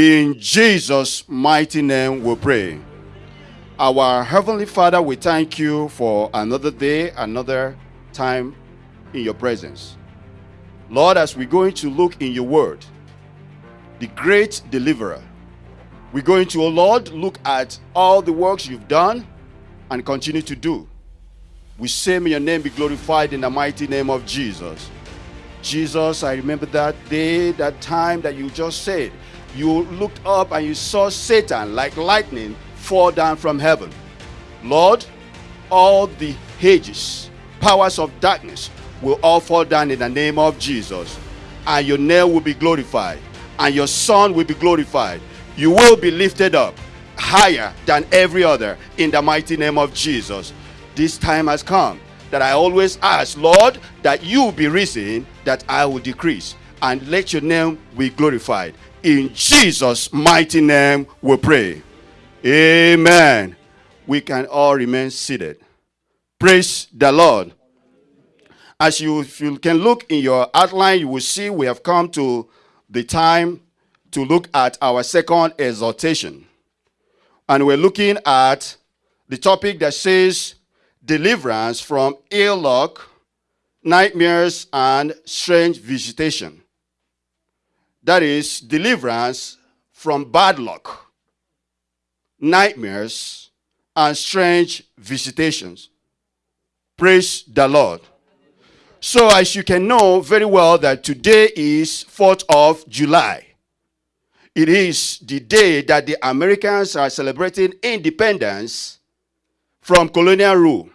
In Jesus' mighty name we pray. Our Heavenly Father, we thank you for another day, another time in your presence. Lord, as we're going to look in your word, the great deliverer, we're going to, oh Lord, look at all the works you've done and continue to do. We say, may your name be glorified in the mighty name of Jesus. Jesus, I remember that day, that time that you just said, you looked up and you saw Satan like lightning fall down from heaven. Lord, all the hedges, powers of darkness will all fall down in the name of Jesus. And your name will be glorified. And your son will be glorified. You will be lifted up higher than every other in the mighty name of Jesus. This time has come that I always ask, Lord, that you be risen, that I will decrease. And let your name be glorified. In Jesus' mighty name we pray. Amen. We can all remain seated. Praise the Lord. As you, you can look in your outline, you will see we have come to the time to look at our second exhortation. And we're looking at the topic that says deliverance from ill luck, nightmares, and strange visitation. That is deliverance from bad luck, nightmares, and strange visitations. Praise the Lord. So as you can know very well that today is 4th of July. It is the day that the Americans are celebrating independence from colonial rule.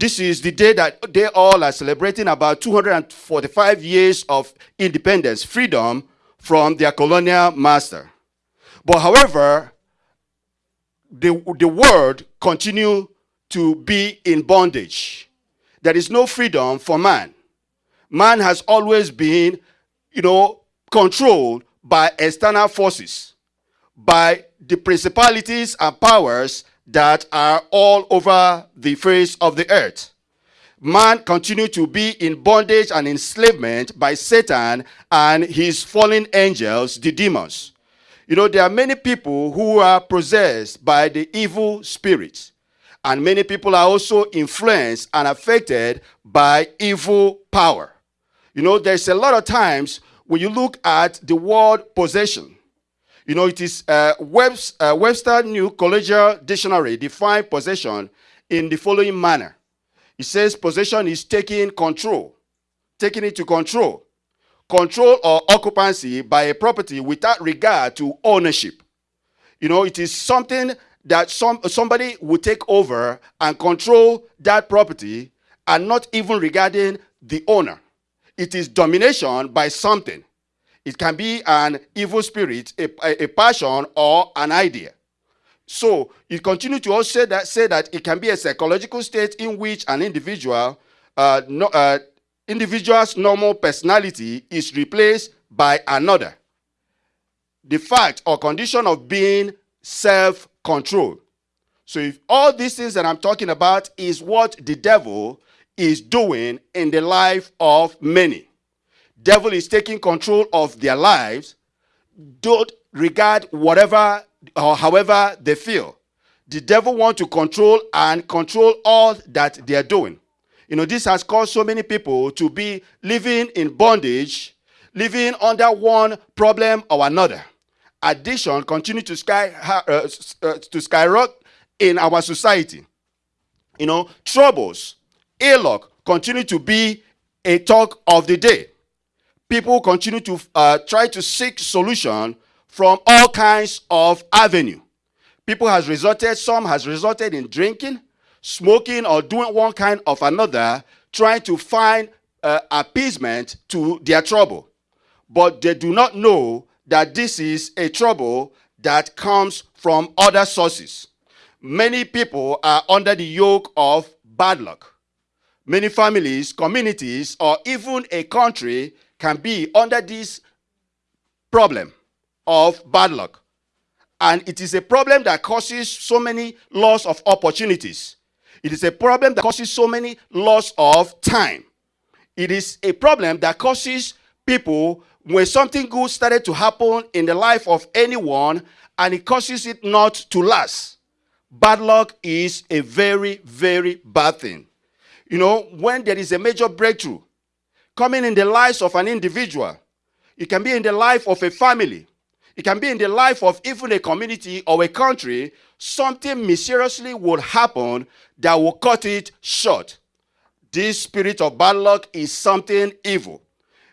This is the day that they all are celebrating about 245 years of independence, freedom from their colonial master. But however, the, the world continue to be in bondage there is no freedom for man. Man has always been, you know, controlled by external forces, by the principalities and powers that are all over the face of the earth. Man continued to be in bondage and enslavement by Satan and his fallen angels, the demons. You know, there are many people who are possessed by the evil spirits. And many people are also influenced and affected by evil power. You know, there's a lot of times when you look at the word possession, you know, it is uh, Web's, uh, Webster New Collegiate Dictionary define possession in the following manner. It says possession is taking control, taking it to control, control or occupancy by a property without regard to ownership. You know, it is something that some, somebody will take over and control that property and not even regarding the owner. It is domination by something. It can be an evil spirit, a, a, passion, or an idea. So you continue to also say that, say that it can be a psychological state in which an individual, uh, no, uh, individual's normal personality is replaced by another. The fact or condition of being self control. So if all these things that I'm talking about is what the devil is doing in the life of many. Devil is taking control of their lives. Don't regard whatever or however they feel. The devil want to control and control all that they are doing. You know, this has caused so many people to be living in bondage, living under one problem or another addiction continue to sky uh, uh, to skyrocket in our society. You know, troubles, ill luck continue to be a talk of the day. People continue to uh, try to seek solution from all kinds of avenue. People has resorted, some has resorted in drinking, smoking, or doing one kind of another, trying to find uh, appeasement to their trouble. But they do not know that this is a trouble that comes from other sources. Many people are under the yoke of bad luck. Many families, communities, or even a country can be under this problem of bad luck. And it is a problem that causes so many loss of opportunities. It is a problem that causes so many loss of time. It is a problem that causes people when something good started to happen in the life of anyone and it causes it not to last, bad luck is a very, very bad thing. You know, when there is a major breakthrough coming in the lives of an individual, it can be in the life of a family, it can be in the life of even a community or a country, something mysteriously will happen that will cut it short. This spirit of bad luck is something evil.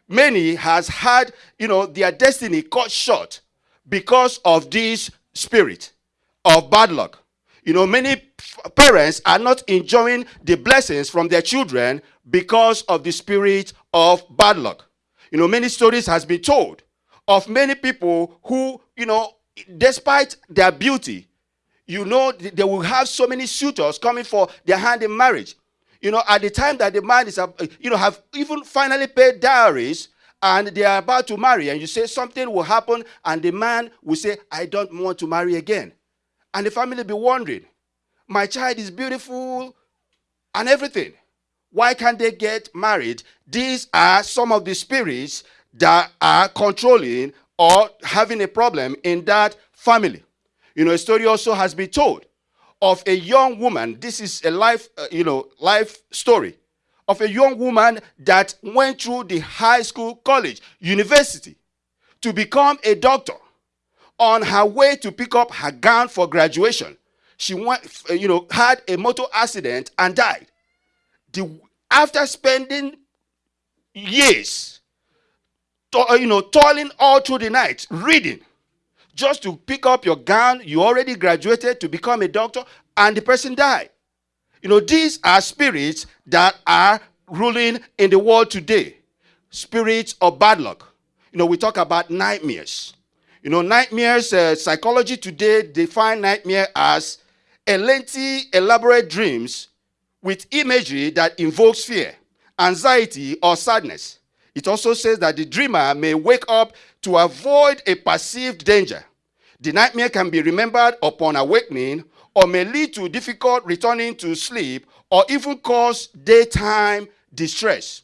Many has had, you know, their destiny cut short because of this spirit of bad luck. You know, many parents are not enjoying the blessings from their children because of the spirit of bad luck. You know, many stories has been told of many people who, you know, despite their beauty, you know, they will have so many suitors coming for their hand in marriage. You know, at the time that the man is, you know, have even finally paid dowries and they are about to marry, and you say something will happen, and the man will say, I don't want to marry again. And the family be wondering, my child is beautiful and everything. Why can't they get married? These are some of the spirits that are controlling or having a problem in that family. You know, a story also has been told of a young woman. This is a life, uh, you know, life story of a young woman that went through the high school, college, university to become a doctor. On her way to pick up her gown for graduation, she went, you know, had a motor accident and died. The, after spending years, to, uh, you know, toiling all through the night, reading, just to pick up your gown, you already graduated to become a doctor, and the person died. You know, these are spirits that are ruling in the world today. Spirits of bad luck. You know, we talk about nightmares. You know, nightmares, uh, psychology today define nightmare as a lengthy, elaborate dreams with imagery that invokes fear, anxiety, or sadness. It also says that the dreamer may wake up to avoid a perceived danger. The nightmare can be remembered upon awakening or may lead to difficult returning to sleep or even cause daytime distress.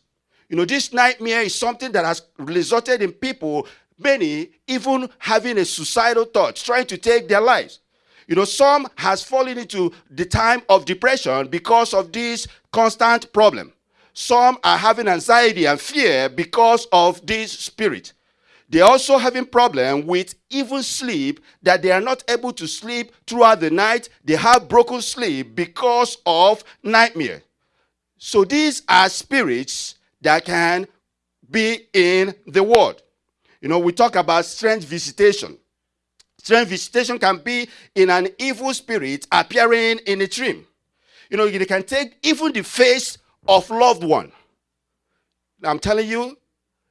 You know, this nightmare is something that has resulted in people, many even having a suicidal thought, trying to take their lives. You know, some has fallen into the time of depression because of this constant problem. Some are having anxiety and fear because of this spirit. They're also having problem with even sleep that they are not able to sleep throughout the night. They have broken sleep because of nightmare. So these are spirits that can be in the world. You know, we talk about strange visitation. Strange visitation can be in an evil spirit appearing in a dream. You know, they can take even the face of loved one. I'm telling you,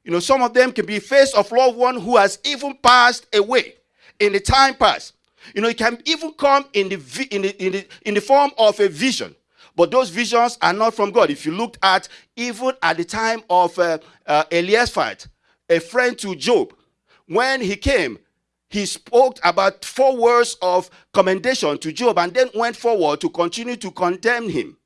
you know, some of them can be face of loved one who has even passed away in the time past. You know, it can even come in the, in the, in the, in the form of a vision. But those visions are not from God. If you looked at even at the time of uh, uh, Eliphaz, a friend to Job, when he came, he spoke about four words of commendation to Job and then went forward to continue to condemn him.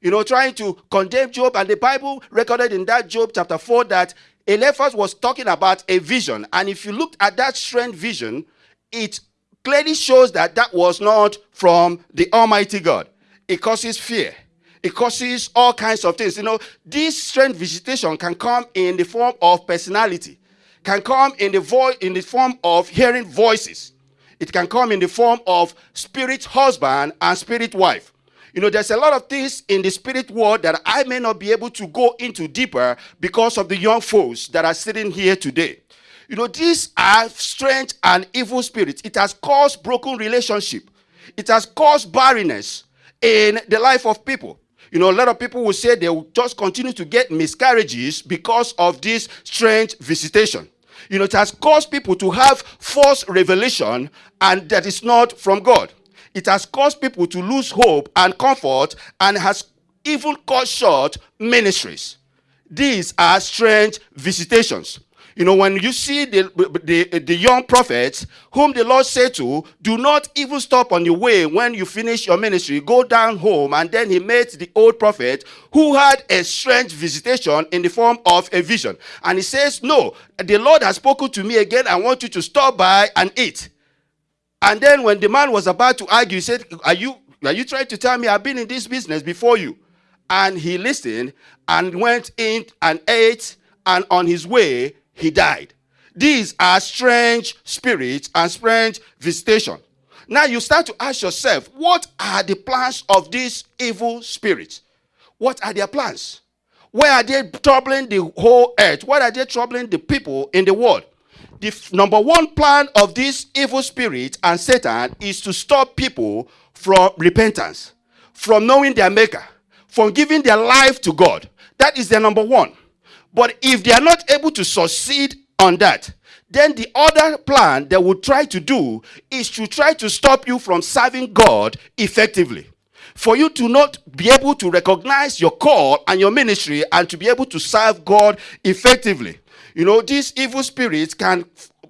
You know, trying to condemn Job. And the Bible recorded in that Job chapter 4 that Eliphaz was talking about a vision. And if you looked at that strange vision, it clearly shows that that was not from the Almighty God. It causes fear. It causes all kinds of things. You know, this strange visitation can come in the form of personality can come in the voice in the form of hearing voices. It can come in the form of spirit husband and spirit wife. You know, there's a lot of things in the spirit world that I may not be able to go into deeper because of the young folks that are sitting here today. You know, these are strange and evil spirits. It has caused broken relationship. It has caused barrenness in the life of people. You know, a lot of people will say they will just continue to get miscarriages because of this strange visitation. You know, it has caused people to have false revelation and that is not from God. It has caused people to lose hope and comfort and has even cut short ministries. These are strange visitations. You know, when you see the, the, the young prophets whom the Lord said to, do not even stop on your way when you finish your ministry, go down home. And then he met the old prophet who had a strange visitation in the form of a vision. And he says, no, the Lord has spoken to me again. I want you to stop by and eat. And then when the man was about to argue, he said, are you, are you trying to tell me I've been in this business before you? And he listened and went in and ate. And on his way, he died. These are strange spirits and strange visitation. Now you start to ask yourself, what are the plans of these evil spirits? What are their plans? Where are they troubling the whole earth? What are they troubling the people in the world? The number one plan of this evil spirit and Satan is to stop people from repentance, from knowing their maker, from giving their life to God. That is their number one. But if they are not able to succeed on that, then the other plan they will try to do is to try to stop you from serving God effectively. For you to not be able to recognize your call and your ministry and to be able to serve God effectively. You know, these evil spirits can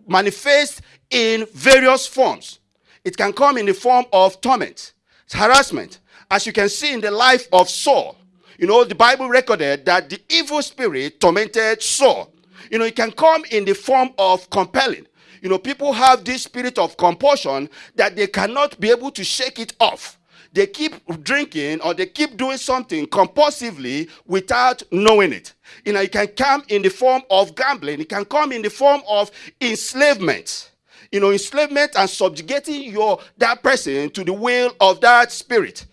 manifest in various forms. It can come in the form of torment, harassment, as you can see in the life of Saul. You know, the Bible recorded that the evil spirit tormented Saul. You know, it can come in the form of compelling. You know, people have this spirit of compulsion that they cannot be able to shake it off. They keep drinking or they keep doing something compulsively without knowing it. You know, it can come in the form of gambling. It can come in the form of enslavement. You know, enslavement and subjugating your that person to the will of that spirit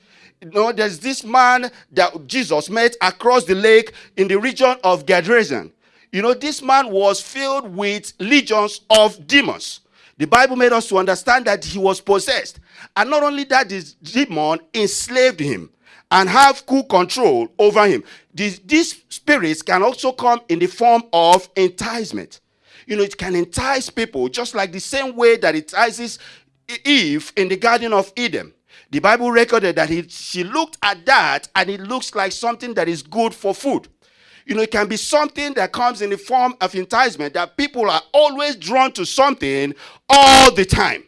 you know, there's this man that Jesus met across the lake in the region of Gadresan. You know, this man was filled with legions of demons. The Bible made us to understand that he was possessed. And not only that, this demon enslaved him and have full control over him. These, these spirits can also come in the form of enticement. You know, it can entice people just like the same way that it entices Eve in the Garden of Eden. The Bible recorded that he, she looked at that and it looks like something that is good for food. You know, it can be something that comes in the form of enticement that people are always drawn to something all the time.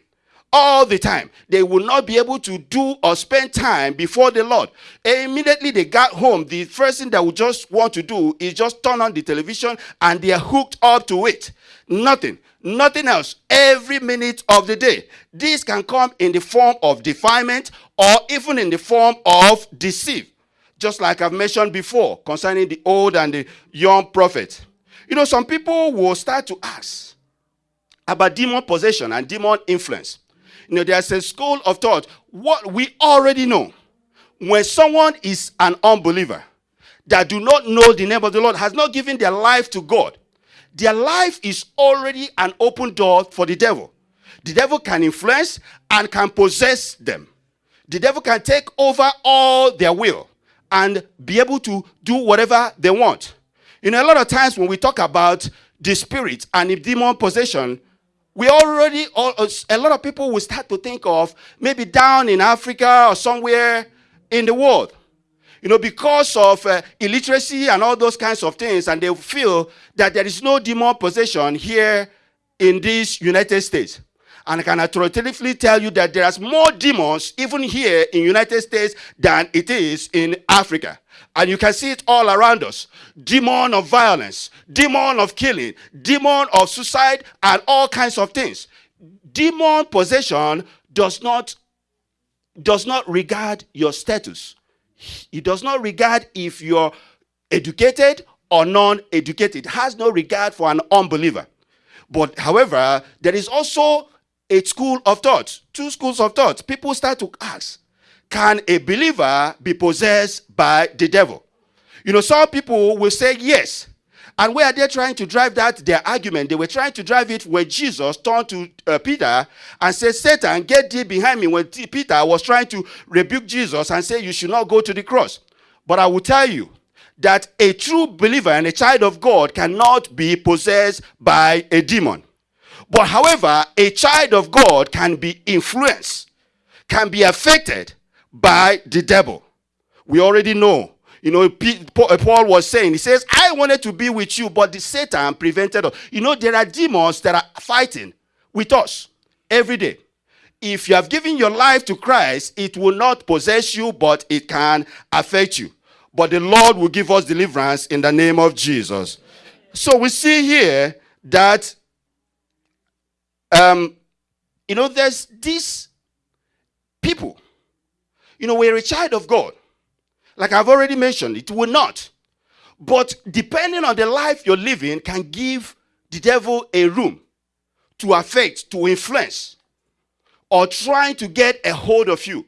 All the time. They will not be able to do or spend time before the Lord. Immediately they got home, the first thing that would just want to do is just turn on the television and they are hooked up to it. Nothing. Nothing else. Every minute of the day. This can come in the form of defilement or even in the form of deceit. Just like I've mentioned before concerning the old and the young prophet. You know, some people will start to ask about demon possession and demon influence. You know, there's a school of thought. What we already know, when someone is an unbeliever that do not know the name of the Lord, has not given their life to God, their life is already an open door for the devil. The devil can influence and can possess them. The devil can take over all their will and be able to do whatever they want. You know, a lot of times when we talk about the spirit and the demon possession, we already, a lot of people will start to think of maybe down in Africa or somewhere in the world you know, because of uh, illiteracy and all those kinds of things, and they feel that there is no demon possession here in these United States. And I can authoritatively tell you that there are more demons even here in United States than it is in Africa. And you can see it all around us. Demon of violence, demon of killing, demon of suicide, and all kinds of things. Demon possession does not, does not regard your status. He does not regard if you're educated or non-educated. Has no regard for an unbeliever. But however, there is also a school of thought, two schools of thought. People start to ask, can a believer be possessed by the devil? You know, some people will say yes. And where are they trying to drive that, their argument? They were trying to drive it when Jesus turned to uh, Peter and said, Satan, get thee behind me. When Peter was trying to rebuke Jesus and say, you should not go to the cross. But I will tell you that a true believer and a child of God cannot be possessed by a demon. But however, a child of God can be influenced, can be affected by the devil. We already know You know, uh, Paul was saying, he says, I wanted to be with you, but the Satan prevented us. You know, there are demons that are fighting with us every day. If you have given your life to Christ, it will not possess you, but it can affect you. But the Lord will give us deliverance in the name of Jesus. So we see here that, um, you know, there's these people. You know, we're a child of God. Like I've already mentioned, it will not. But depending on the life you're living, can give the devil a room to affect, to influence, or trying to get a hold of you.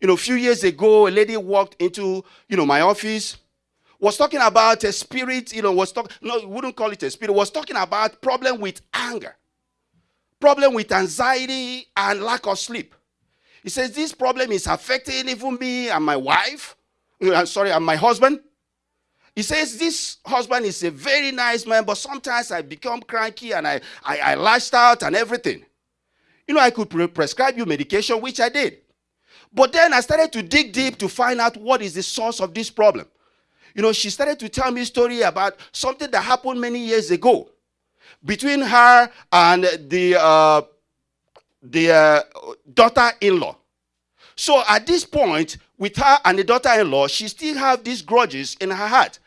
You know, a few years ago, a lady walked into, you know, my office, was talking about a spirit, you know, was talking, no, wouldn't call it a spirit, was talking about problem with anger, problem with anxiety and lack of sleep. He says, this problem is affecting even me and my wife. Uh, sorry, and my husband. He says, This husband is a very nice man, but sometimes I become cranky and I, I, I lashed out and everything. You know, I could pre prescribe you medication, which I did. But then I started to dig deep to find out what is the source of this problem. You know, she started to tell me a story about something that happened many years ago between her and the, uh, the uh, daughter-in-law. So at this point, with her and the daughter-in-law, she still have these grudges in her heart.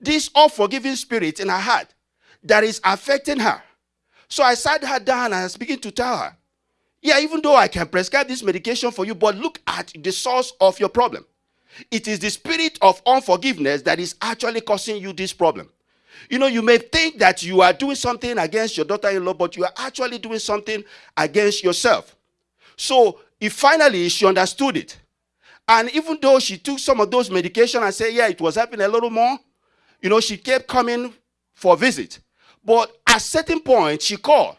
This unforgiving spirit in her heart that is affecting her. So I sat her down and I was to tell her, yeah, even though I can prescribe this medication for you, but look at the source of your problem. It is the spirit of unforgiveness that is actually causing you this problem. You know, you may think that you are doing something against your daughter-in-law, but you are actually doing something against yourself. So, if finally she understood it, and even though she took some of those medication and said, yeah, it was helping a little more, you know, she kept coming for a visit. But at certain point, she called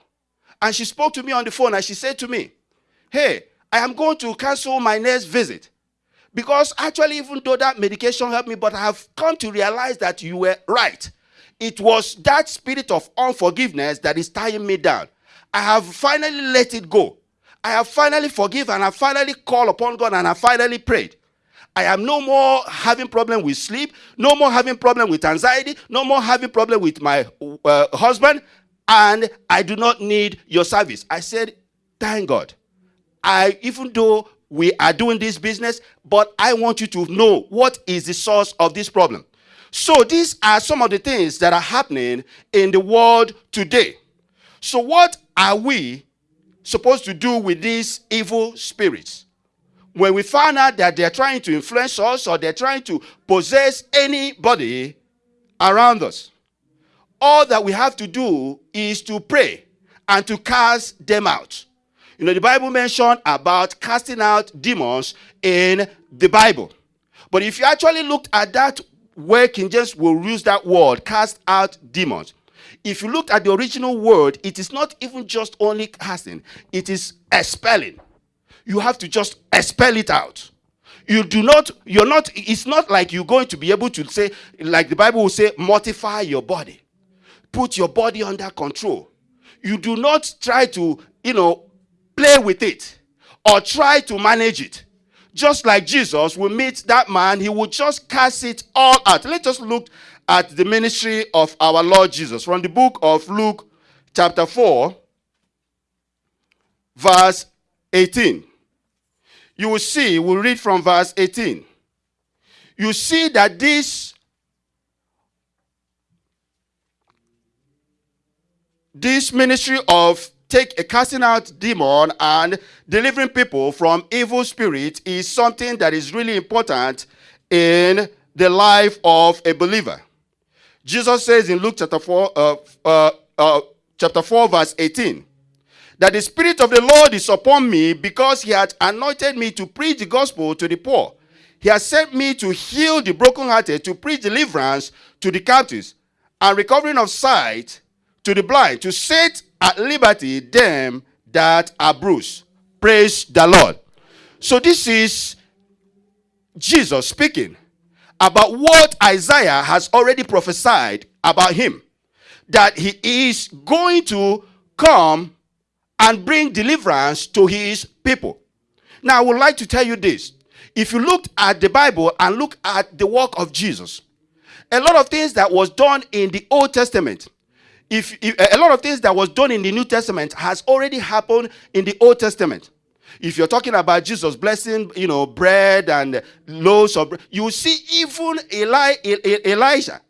and she spoke to me on the phone and she said to me, hey, I am going to cancel my next visit. Because actually, even though that medication helped me, but I have come to realize that you were right. It was that spirit of unforgiveness that is tying me down. I have finally let it go. I have finally forgiven. And I finally called upon God and I finally prayed. I am no more having problem with sleep, no more having problem with anxiety, no more having problem with my uh, husband, and I do not need your service. I said, thank God. I even though we are doing this business, but I want you to know what is the source of this problem. So these are some of the things that are happening in the world today. So what are we supposed to do with these evil spirits? When we find out that they're trying to influence us or they're trying to possess anybody around us, all that we have to do is to pray and to cast them out. You know, the Bible mentioned about casting out demons in the Bible. But if you actually looked at that where King James will use that word, cast out demons, if you look at the original word, it is not even just only casting, it is expelling. You have to just expel it out. You do not, you're not, it's not like you're going to be able to say, like the Bible will say, mortify your body. Put your body under control. You do not try to, you know, play with it or try to manage it. Just like Jesus will meet that man, he will just cast it all out. Let us look at the ministry of our Lord Jesus. From the book of Luke, chapter 4, verse 18. You will see, we'll read from verse 18. You see that this this ministry of take a casting out demon and delivering people from evil spirit is something that is really important in the life of a believer. Jesus says in Luke chapter 4, uh, uh, uh, chapter 4, verse 18, that the Spirit of the Lord is upon me because he had anointed me to preach the gospel to the poor. He has sent me to heal the brokenhearted, to preach deliverance to the captives, and recovering of sight to the blind, to set at liberty them that are bruised. Praise the Lord. So this is Jesus speaking about what Isaiah has already prophesied about him. That he is going to come and bring deliverance to his people. Now, I would like to tell you this. If you looked at the Bible and look at the work of Jesus, a lot of things that was done in the Old Testament, if, if a lot of things that was done in the New Testament has already happened in the Old Testament. If you're talking about Jesus blessing, you know, bread and loaves of bread, you see even Eli, Elijah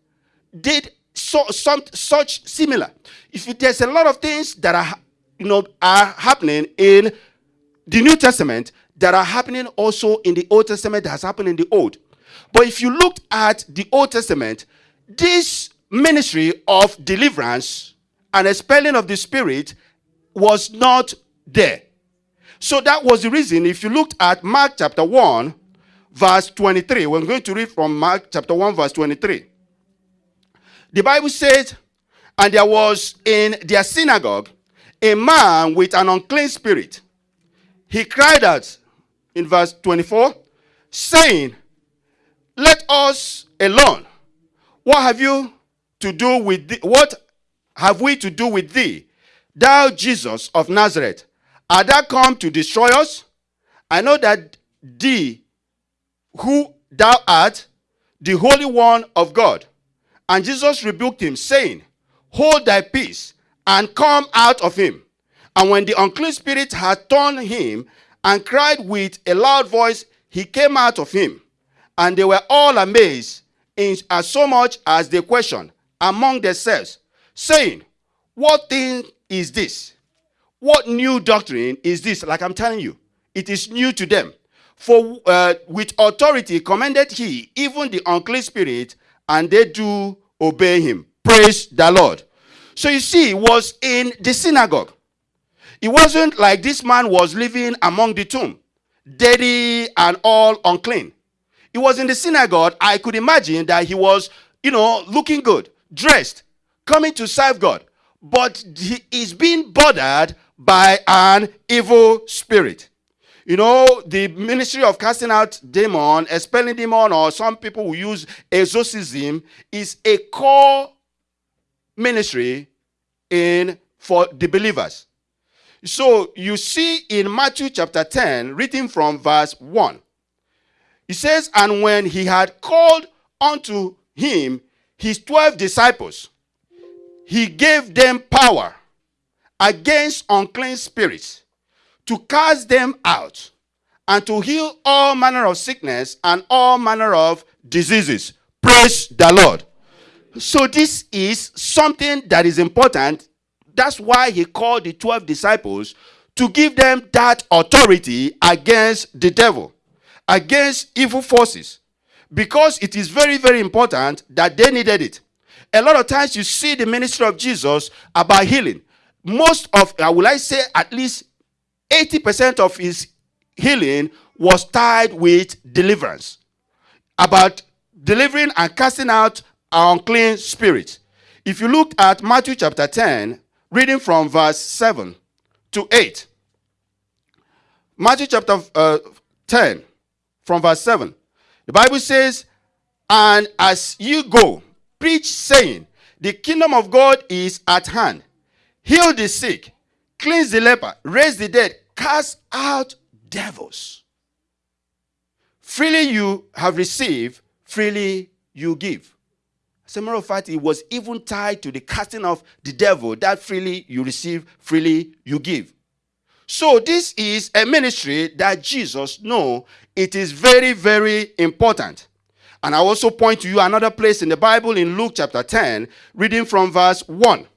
did so, some, such similar. If there's a lot of things that are, you know, are happening in the New Testament that are happening also in the Old Testament that has happened in the Old. But if you looked at the Old Testament, this ministry of deliverance and expelling of the spirit was not there. So that was the reason. If you looked at Mark chapter 1, verse 23, we're going to read from Mark chapter 1, verse 23. The Bible says, And there was in their synagogue a man with an unclean spirit. He cried out in verse 24, saying, Let us alone. What have you to do with thee? What have we to do with thee, thou Jesus of Nazareth? Art thou come to destroy us? I know that thee, who thou art, the Holy One of God. And Jesus rebuked him, saying, Hold thy peace, and come out of him. And when the unclean spirit had torn him, and cried with a loud voice, he came out of him. And they were all amazed, in as so much as they questioned among themselves, saying, What thing is this? What new doctrine is this? Like I'm telling you, it is new to them. For uh, with authority commanded he even the unclean spirit, and they do obey him. Praise the Lord. So you see, it was in the synagogue. It wasn't like this man was living among the tomb, dirty and all unclean. It was in the synagogue. I could imagine that he was, you know, looking good, dressed, coming to serve God. But he is being bothered by an evil spirit. You know, the ministry of casting out demon, expelling demon, or some people who use exorcism is a core ministry in for the believers. So you see in Matthew chapter 10, reading from verse 1, it says, And when he had called unto him his 12 disciples, he gave them power against unclean spirits to cast them out and to heal all manner of sickness and all manner of diseases. Praise the Lord. So, this is something that is important. That's why he called the 12 disciples to give them that authority against the devil, against evil forces, because it is very, very important that they needed it. A lot of times you see the ministry of Jesus about healing. Most of, I would like say, at least 80% of his healing was tied with deliverance. About delivering and casting out unclean spirits. If you look at Matthew chapter 10, reading from verse 7 to 8. Matthew chapter uh, 10, from verse 7. The Bible says, And as you go, preach, saying, The kingdom of God is at hand. Heal the sick, cleanse the leper, raise the dead, cast out devils. Freely you have received, freely you give. As a matter of fact, it was even tied to the casting of the devil that freely you receive, freely you give. So this is a ministry that Jesus know it is very, very important. And I also point to you another place in the Bible in Luke chapter 10, reading from verse 1.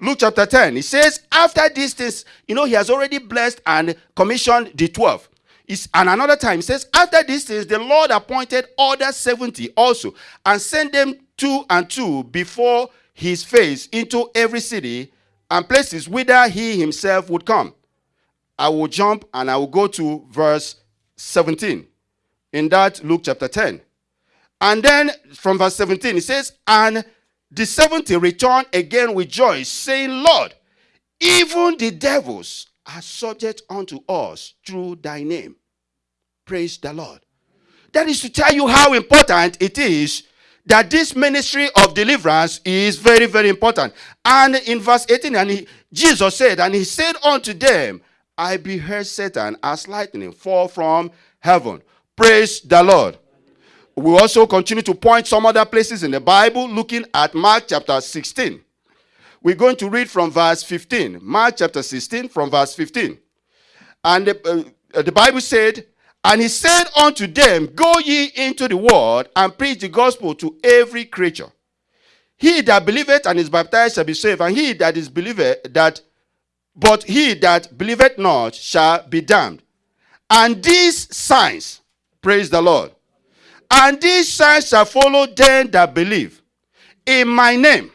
Luke chapter 10. He says, after these things, you know, he has already blessed and commissioned the 12. It's, and another time, he says, after these things, the Lord appointed other 70 also, and sent them two and two before his face into every city and places whither he himself would come. I will jump and I will go to verse 17 in that Luke chapter 10. And then from verse 17, it says, And the 70 returned again with joy, saying, Lord, even the devils are subject unto us through thy name. Praise the Lord. That is to tell you how important it is that this ministry of deliverance is very, very important. And in verse 18, and he, Jesus said, And he said unto them, I beheld Satan as lightning fall from heaven. Praise the Lord. We also continue to point some other places in the Bible, looking at Mark chapter 16. We're going to read from verse 15. Mark chapter 16, from verse 15. And the, uh, the Bible said, And he said unto them, Go ye into the world and preach the gospel to every creature. He that believeth and is baptized shall be saved, and he that is believeth that, but he that believeth not shall be damned. And these signs, praise the Lord, and these signs shall follow them that believe. In my name,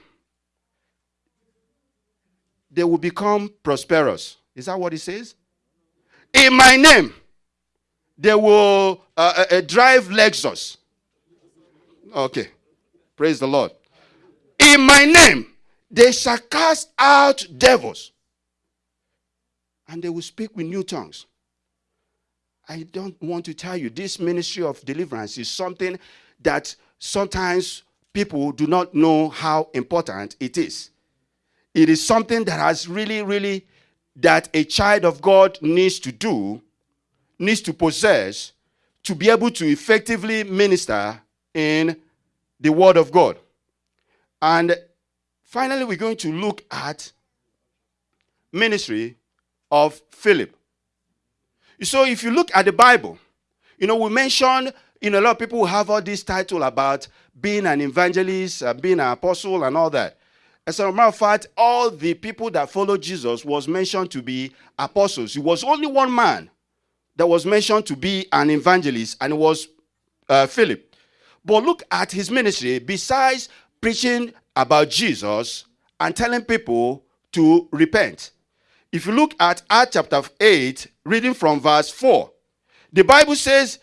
they will become prosperous. Is that what he says? In my name, they will uh, uh, uh drive Lexus. Okay. Praise the Lord. In my name, they shall cast out devils. And they will speak with new tongues. I don't want to tell you, this ministry of deliverance is something that sometimes people do not know how important it is. It is something that has really, really, that a child of God needs to do, needs to possess, to be able to effectively minister in the Word of God. And finally, we're going to look at ministry of Philip. So if you look at the Bible, you know, we mentioned, you know, a lot of people have all this title about being an evangelist, uh, being an apostle and all that. As a matter of fact, all the people that followed Jesus was mentioned to be apostles. It was only one man that was mentioned to be an evangelist, and it was uh, Philip. But look at his ministry. Besides preaching about Jesus and telling people to repent, if you look at Acts chapter 8, reading from verse 4, the Bible says,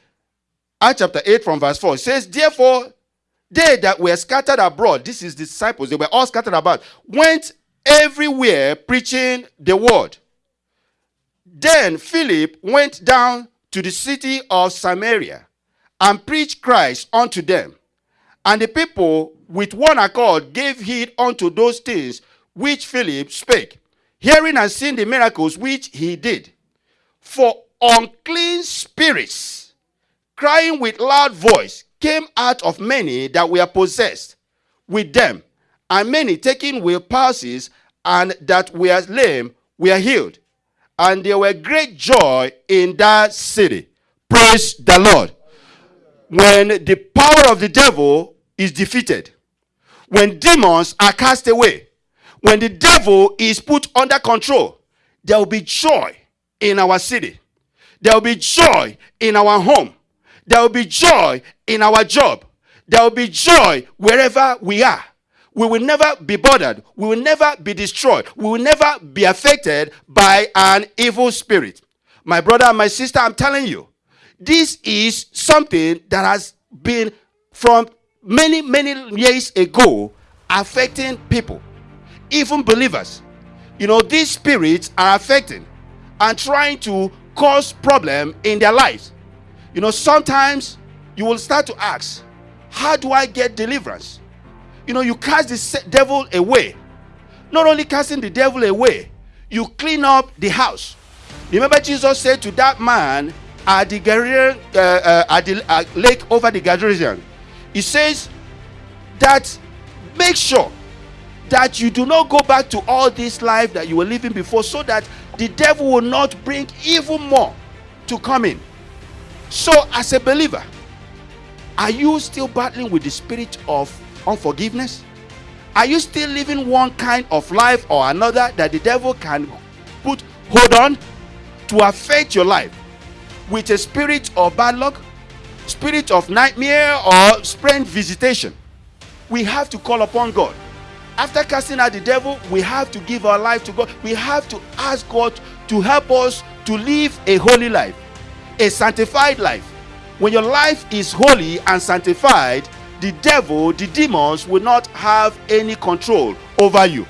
Acts chapter 8 from verse 4, it says, Therefore, they that were scattered abroad, this is disciples, they were all scattered about, went everywhere preaching the word. Then Philip went down to the city of Samaria and preached Christ unto them. And the people with one accord gave heed unto those things which Philip spake hearing and seeing the miracles which he did. For unclean spirits, crying with loud voice, came out of many that were possessed with them, and many taking with palsies and that were lame were healed. And there were great joy in that city. Praise the Lord. When the power of the devil is defeated, when demons are cast away, when the devil is put under control, there will be joy in our city. There will be joy in our home. There will be joy in our job. There will be joy wherever we are. We will never be bothered. We will never be destroyed. We will never be affected by an evil spirit. My brother and my sister, I'm telling you, this is something that has been from many, many years ago affecting people even believers. You know, these spirits are affecting and trying to cause problem in their lives. You know, sometimes you will start to ask, how do I get deliverance? You know, you cast the devil away. Not only casting the devil away, you clean up the house. Remember, Jesus said to that man at the, uh, uh, at the uh, lake over the Gadarean, He says that make sure that you do not go back to all this life that you were living before so that the devil will not bring even more to come in. So, as a believer, are you still battling with the spirit of unforgiveness? Are you still living one kind of life or another that the devil can put hold on to affect your life with a spirit of bad luck, spirit of nightmare, or strange visitation? We have to call upon God after casting out the devil, we have to give our life to God. We have to ask God to help us to live a holy life, a sanctified life. When your life is holy and sanctified, the devil, the demons will not have any control over you.